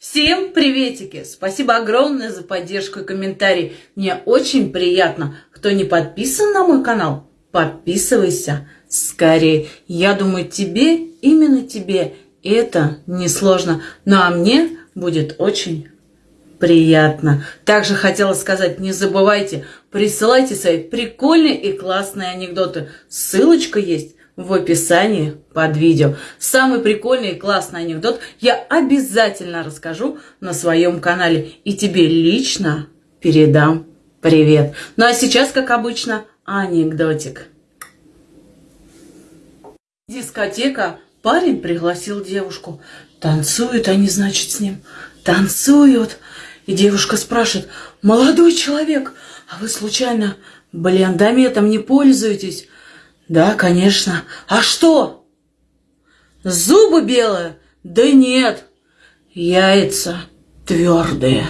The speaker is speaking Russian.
Всем приветики! Спасибо огромное за поддержку и комментарий. Мне очень приятно. Кто не подписан на мой канал, подписывайся скорее. Я думаю, тебе, именно тебе, это несложно. Ну а мне будет очень приятно. Также хотела сказать, не забывайте, присылайте свои прикольные и классные анекдоты. Ссылочка есть в описании под видео. Самый прикольный и классный анекдот я обязательно расскажу на своем канале. И тебе лично передам привет. Ну а сейчас, как обычно, анекдотик. Дискотека. Парень пригласил девушку. Танцуют они, значит, с ним. Танцуют. И девушка спрашивает, молодой человек, а вы случайно блендометом не пользуетесь? Да, конечно. А что? Зубы белые? Да нет. Яйца твердые.